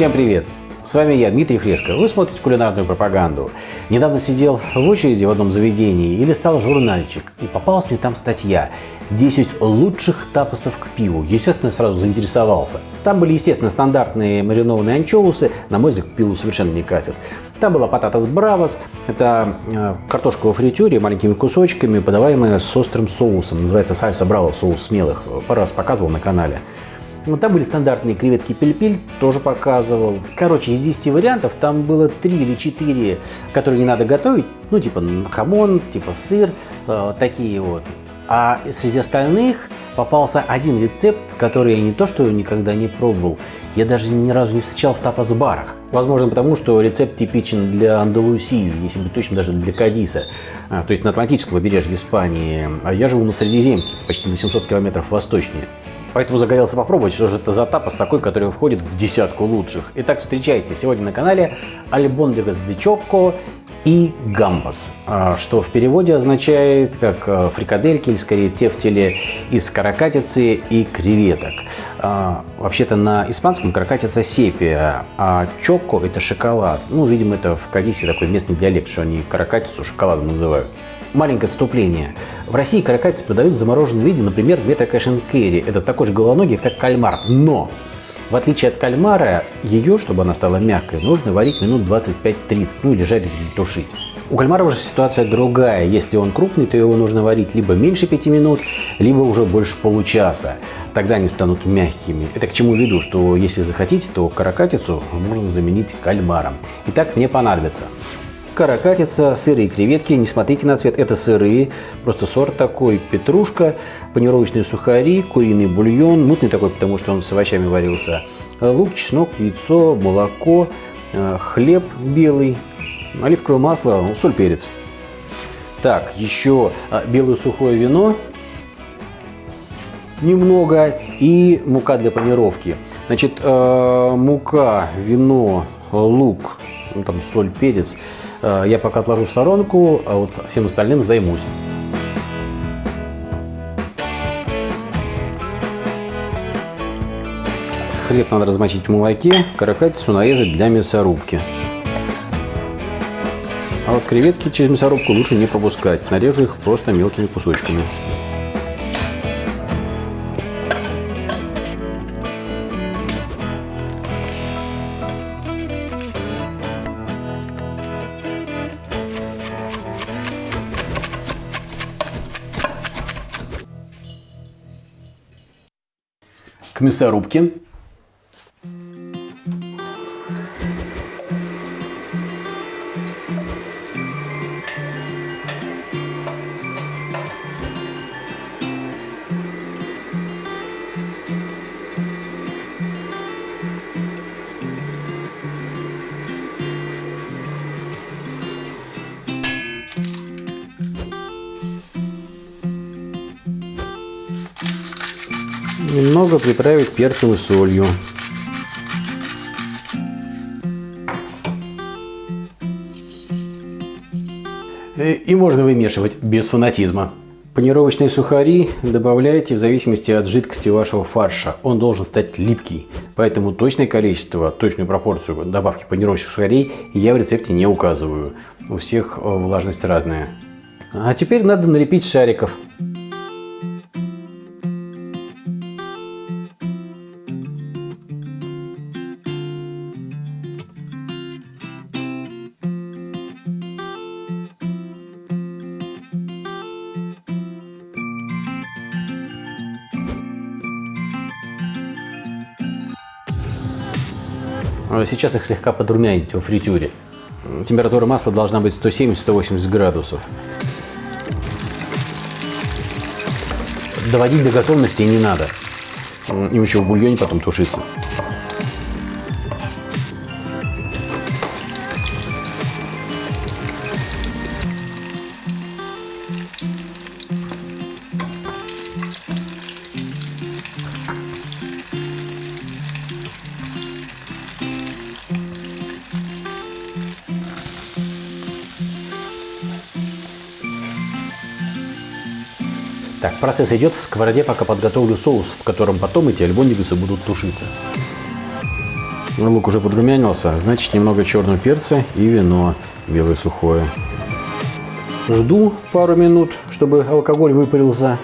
Всем привет! С вами я, Дмитрий Фреско. Вы смотрите кулинарную пропаганду. Недавно сидел в очереди в одном заведении и листал журнальчик. И попалась мне там статья «10 лучших тапосов к пиву». Естественно, сразу заинтересовался. Там были, естественно, стандартные маринованные анчоусы. На мой взгляд, к пиву совершенно не катят. Там была пататас бравос. Это э, картошка во фритюре маленькими кусочками, подаваемая с острым соусом. Называется сальса браво, соус смелых. Пару раз показывал на канале. Ну, там были стандартные креветки пельпель, тоже показывал. Короче, из 10 вариантов там было 3 или 4, которые не надо готовить. Ну, типа хамон, типа сыр, э, такие вот. А среди остальных попался один рецепт, который я не то что никогда не пробовал, я даже ни разу не встречал в тапас-барах. Возможно, потому что рецепт типичен для Андалусии, если быть точно, даже для Кадиса, а, то есть на Атлантическом побережье Испании. А я живу на Средиземке, почти на 700 километров восточнее. Поэтому загорелся попробовать, что же это за тапос такой, который входит в десятку лучших. Итак, встречайте, сегодня на канале Альбондегас де Чокко и гамбас, а, что в переводе означает как а, фрикадельки, или скорее тефтели из каракатицы и креветок. А, вообще-то на испанском каракатица сепия, а чокко это шоколад. Ну, видимо, это в Кадисе такой местный диалект, что они каракатицу шоколадом называют. Маленькое отступление. В России каракатицы продают в замороженном виде, например, в метро кэш. Это такой же головоногий, как кальмар. Но в отличие от кальмара, ее, чтобы она стала мягкой, нужно варить минут 25-30, ну или жарить или тушить. У кальмара уже ситуация другая. Если он крупный, то его нужно варить либо меньше 5 минут, либо уже больше получаса. Тогда они станут мягкими. Это к чему веду, что если захотите, то каракатицу можно заменить кальмаром. Итак, мне понадобится каракатица, сырые креветки, не смотрите на цвет, это сырые, просто сорт такой, петрушка, панировочные сухари, куриный бульон, мутный такой, потому что он с овощами варился, лук, чеснок, яйцо, молоко, э, хлеб белый, оливковое масло, соль, перец. Так, еще а, белое сухое вино, немного, и мука для панировки. Значит, э, мука, вино, лук, ну, там соль, перец. Э, я пока отложу в сторонку, а вот всем остальным займусь. Хлеб надо размочить в молоке, каракатицу нарезать для мясорубки. А вот креветки через мясорубку лучше не пропускать. Нарежу их просто мелкими кусочками. К Немного приправить перцем и солью. Э, и можно вымешивать без фанатизма. Панировочные сухари добавляйте в зависимости от жидкости вашего фарша. Он должен стать липкий. Поэтому точное количество, точную пропорцию добавки панировочных сухарей я в рецепте не указываю. У всех э, влажность разная. А теперь надо налепить шариков. Сейчас их слегка подрумяните во фритюре. Температура масла должна быть 170-180 градусов. Доводить до готовности не надо. Им еще в бульоне потом тушится. Так, процесс идет в сковороде, пока подготовлю соус, в котором потом эти альбондигусы будут тушиться. Лук уже подрумянился, значит немного черного перца и вино белое сухое. Жду пару минут, чтобы алкоголь выпарился.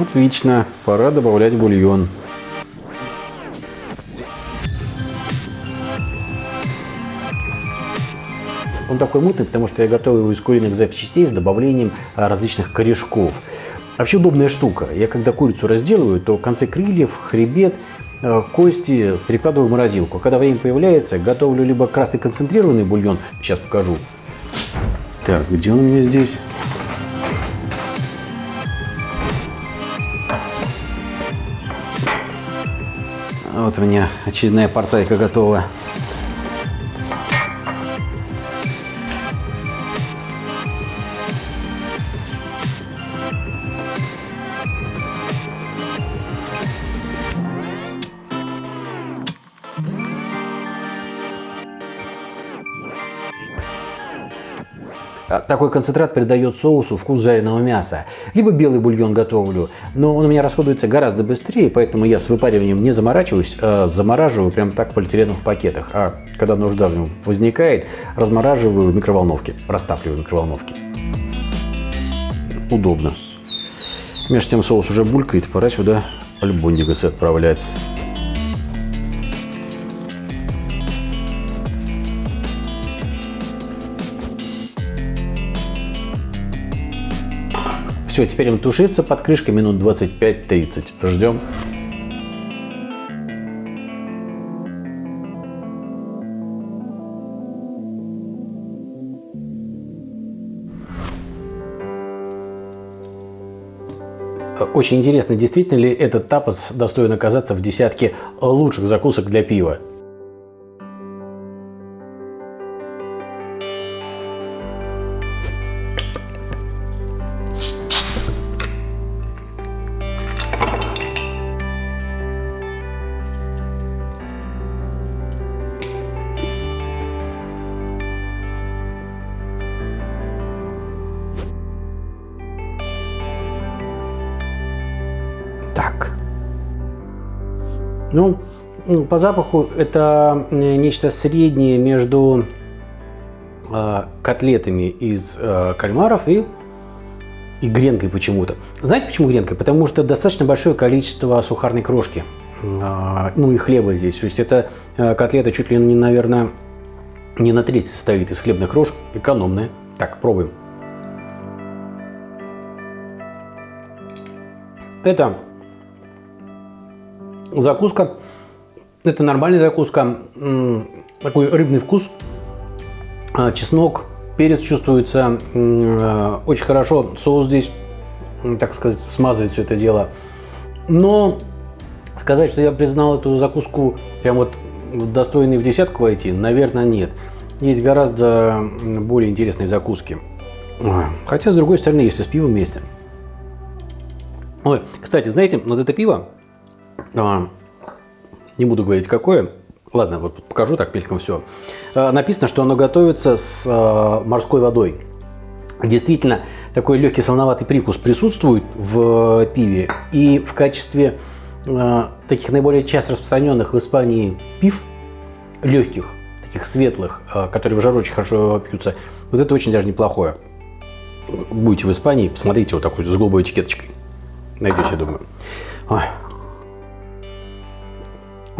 Отлично, пора добавлять бульон. Он такой мутный, потому что я готовил из куриных запчастей с добавлением а, различных корешков. Вообще удобная штука. Я когда курицу разделываю, то концы крыльев, хребет, а, кости перекладываю в морозилку. Когда время появляется, готовлю либо красный концентрированный бульон, сейчас покажу. Так, где он у меня здесь? Вот у меня очередная порцайка готова. Такой концентрат придает соусу вкус жареного мяса. Либо белый бульон готовлю, но он у меня расходуется гораздо быстрее, поэтому я с выпариванием не заморачиваюсь, а замораживаю прямо так в полиэтиленовых пакетах. А когда нужда в нем возникает, размораживаю в микроволновке, растапливаю в микроволновке. Удобно. Между тем соус уже булькает, пора сюда альбондигасы отправлять. Все, теперь он тушится под крышкой минут 25-30. Ждем. Очень интересно, действительно ли этот тапос достоин оказаться в десятке лучших закусок для пива. Ну, по запаху это нечто среднее между э, котлетами из э, кальмаров и, и гренкой почему-то. Знаете почему гренкой? Потому что достаточно большое количество сухарной крошки, э, ну и хлеба здесь. То есть это э, котлета чуть ли не, наверное, не на треть состоит из хлебных крошек, экономная. Так, пробуем. Это Закуска. Это нормальная закуска. Такой рыбный вкус. А, чеснок, перец чувствуется а, очень хорошо. Соус здесь, так сказать, смазывает все это дело. Но сказать, что я признал эту закуску прям вот достойной в десятку войти, наверное, нет. Есть гораздо более интересные закуски. Хотя, с другой стороны, если с пивом вместе. Ой, кстати, знаете, вот это пиво, а, не буду говорить какое, ладно, вот покажу так мельком все. А, написано, что оно готовится с а, морской водой. Действительно, такой легкий солоноватый привкус присутствует в пиве. И в качестве таких наиболее часто распространенных в Испании пив, легких, таких светлых, которые в жару очень хорошо пьются, вот это очень даже неплохое. Будете в Испании, посмотрите вот такой с голубой этикеточкой. Найдете, я думаю. Ой,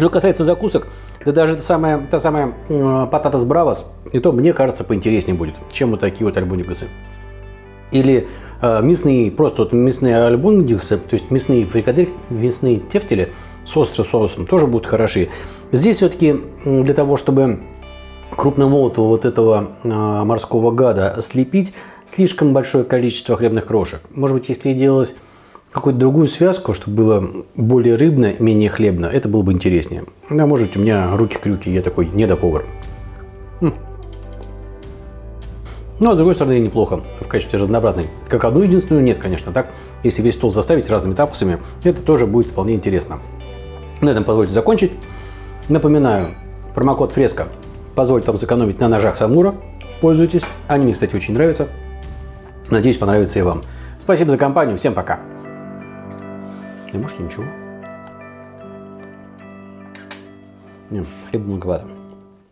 что касается закусок, да даже та самая, та самая э, пататас бравос, и то, мне кажется, поинтереснее будет, чем вот такие вот альбондикасы. Или э, мясные, просто вот мясные альбондиксы, то есть мясные фрикадель, мясные тефтели с острым соусом тоже будут хороши. Здесь все-таки для того, чтобы крупномолотого вот этого э, морского гада слепить, слишком большое количество хлебных крошек. Может быть, если делалось какую-то другую связку, чтобы было более рыбно, менее хлебно, это было бы интереснее. Да, может быть, у меня руки-крюки, я такой недоповар. Хм. Ну, а с другой стороны, неплохо в качестве разнообразной. Как одну единственную, нет, конечно. Так, если весь стол заставить разными тапосами, это тоже будет вполне интересно. На этом позвольте закончить. Напоминаю, промокод Фреска позволит вам сэкономить на ножах Самура. Пользуйтесь. Они мне, кстати, очень нравятся. Надеюсь, понравится и вам. Спасибо за компанию. Всем пока. И может ничего. Не, хлеба многовато.